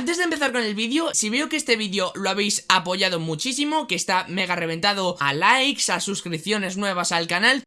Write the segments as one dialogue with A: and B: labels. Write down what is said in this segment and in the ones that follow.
A: Antes de empezar con el vídeo, si veo que este vídeo lo habéis apoyado muchísimo, que está mega reventado a likes, a suscripciones nuevas al canal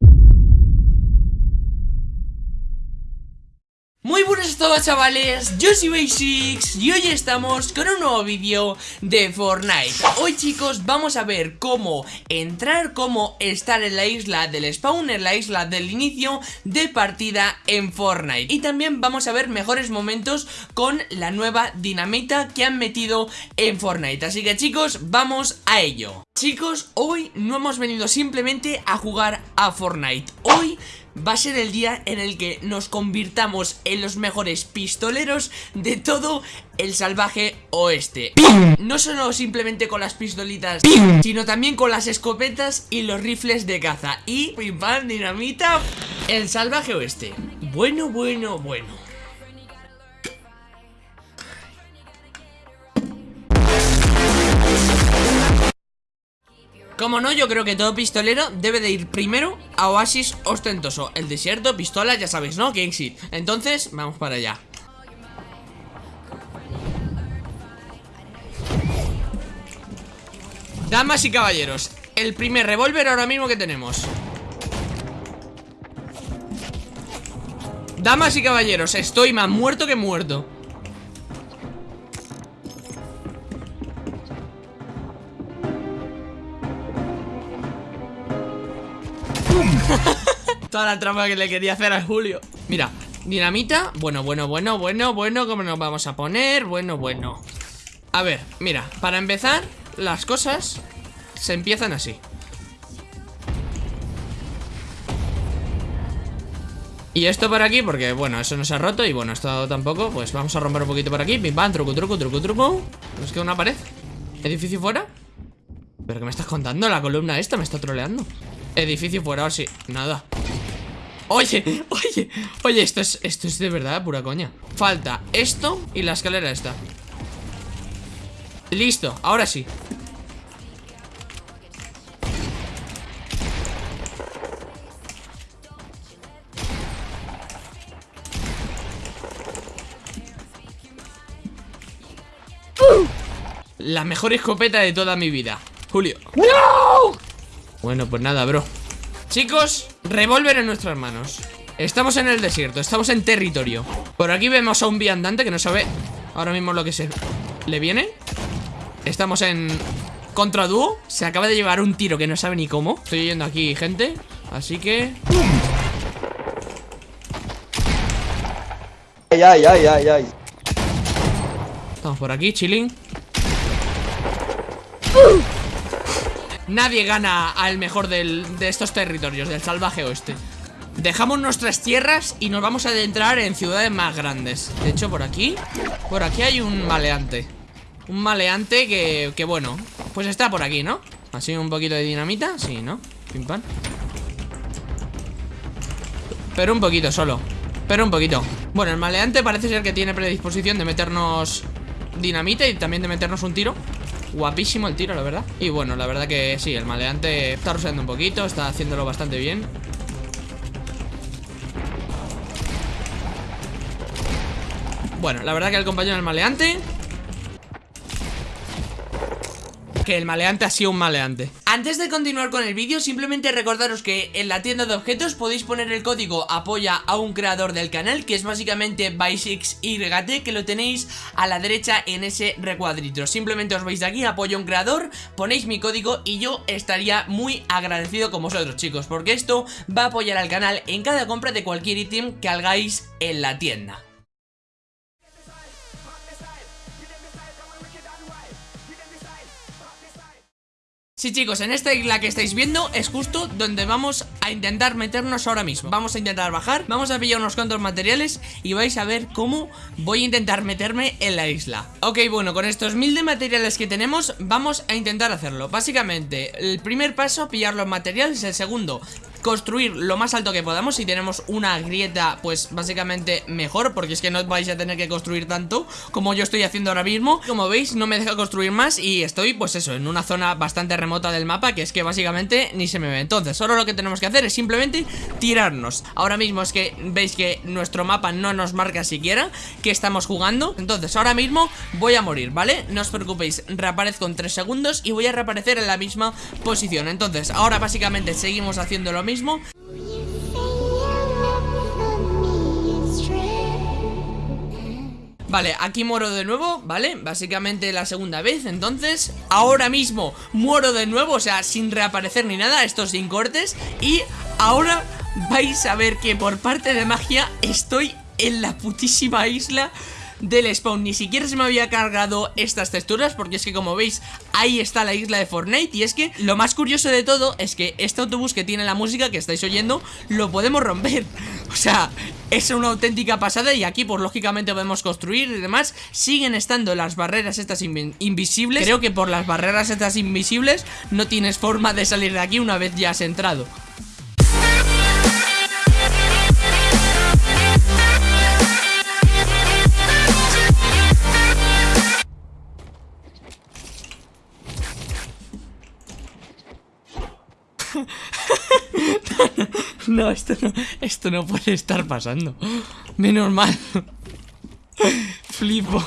A: Muy buenas a todos chavales, yo soy Basics y hoy estamos con un nuevo vídeo de Fortnite. Hoy chicos vamos a ver cómo entrar, cómo estar en la isla del spawn, en la isla del inicio de partida en Fortnite. Y también vamos a ver mejores momentos con la nueva dinamita que han metido en Fortnite. Así que chicos, vamos a ello. Chicos, hoy no hemos venido simplemente a jugar a Fortnite Hoy va a ser el día en el que nos convirtamos en los mejores pistoleros de todo el salvaje oeste. No solo simplemente con las pistolitas, sino también con las escopetas y los rifles de caza. Y, pim pam, dinamita, el salvaje oeste. Bueno, bueno, bueno Como no, yo creo que todo pistolero debe de ir primero a Oasis Ostentoso. El desierto, pistola, ya sabéis, ¿no? Exit Entonces, vamos para allá. Damas y caballeros El primer revólver ahora mismo que tenemos. Damas y caballeros, estoy más muerto que muerto Toda la trampa que le quería hacer a Julio. Mira, dinamita. Bueno, bueno, bueno, bueno, bueno ¿Cómo nos vamos a poner? Bueno, bueno. A ver, mira, para empezar Las cosas se empiezan así. Y esto por aquí, porque bueno, eso no se ha roto Y bueno, esto tampoco, pues vamos a romper un poquito por aquí. Pim pam, truco, truco, truco, truco Nos queda una pared. ¿Edificio fuera? ¿Pero qué me estás contando? La columna esta me está troleando Edificio fuera, sí, nada. Oye, oye, oye, esto es, esto es de verdad pura coña. Falta esto y la escalera esta. Listo, ahora sí. La mejor escopeta de toda mi vida. Julio. ¡No! Bueno, pues nada, bro. Chicos, revólver en nuestras manos. Estamos en el desierto, estamos en territorio. Por aquí vemos a un viandante que no sabe Ahora mismo lo que se le viene. Estamos en Contra dúo, se acaba de llevar un tiro Que no sabe ni cómo, estoy yendo aquí gente Así que...
B: Ay, ay, ay, ay, ay.
A: Estamos por aquí, chilling Nadie gana al mejor de estos territorios, del salvaje oeste. Dejamos nuestras tierras y nos vamos a adentrar en ciudades más grandes. De hecho, por aquí, por aquí hay un maleante. Un maleante que, que bueno, pues está por aquí, ¿no? Así un poquito de dinamita, sí, ¿no? Pim pam. Pero un poquito solo Pero un poquito. Bueno, el maleante parece ser que tiene predisposición de meternos dinamita y también de meternos un tiro Guapísimo el tiro, la verdad. Y bueno, la verdad que sí, el maleante está roseando un poquito Está haciéndolo bastante bien. Bueno, la verdad que el compañero del maleante que el maleante ha sido un maleante. Antes de continuar con el vídeo, simplemente recordaros que en la tienda de objetos podéis poner el código apoya a un creador del canal Que es básicamente BY6YT que lo tenéis a la derecha en ese recuadrito. Simplemente os vais aquí, apoya a un creador, ponéis mi código y yo estaría muy agradecido con vosotros chicos Porque esto va a apoyar al canal en cada compra de cualquier ítem que hagáis en la tienda Sí chicos, en esta isla que estáis viendo es justo donde vamos a intentar meternos ahora mismo. Vamos a intentar bajar, vamos a pillar unos cuantos materiales y vais a ver cómo voy a intentar meterme en la isla. Ok, bueno, con estos mil de materiales que tenemos vamos a intentar hacerlo. Básicamente, el primer paso, pillar los materiales, el segundo construir lo más alto que podamos Si tenemos una grieta, pues básicamente mejor Porque es que no vais a tener que construir tanto como yo estoy haciendo ahora mismo. Como veis, no me deja construir más y estoy, pues eso, en una zona bastante remota del mapa Que es que básicamente ni se me ve. Entonces, ahora lo que tenemos que hacer es simplemente tirarnos. Ahora mismo es que veis que nuestro mapa no nos marca siquiera que estamos jugando. Entonces, ahora mismo voy a morir, ¿vale? No os preocupéis, reaparezco en 3 segundos y voy a reaparecer en la misma posición. Entonces, ahora básicamente seguimos haciendo lo mismo Vale, aquí muero de nuevo, ¿vale? Básicamente la segunda vez, entonces. Ahora mismo muero de nuevo, o sea, sin reaparecer ni nada Esto sin cortes. Y ahora vais a ver que por parte de magia Estoy en la putísima isla del spawn. Ni siquiera se me había cargado estas texturas Porque es que como veis, ahí está la isla de Fortnite. Y es que lo más curioso de todo Es que este autobús que tiene la música que estáis oyendo Lo podemos romper. O sea, es una auténtica pasada Y aquí pues lógicamente podemos construir y demás. Siguen estando las barreras estas invisibles. Creo que por las barreras estas invisibles No tienes forma de salir de aquí una vez ya has entrado no, esto no, esto no puede estar pasando. Menos mal. Flipo.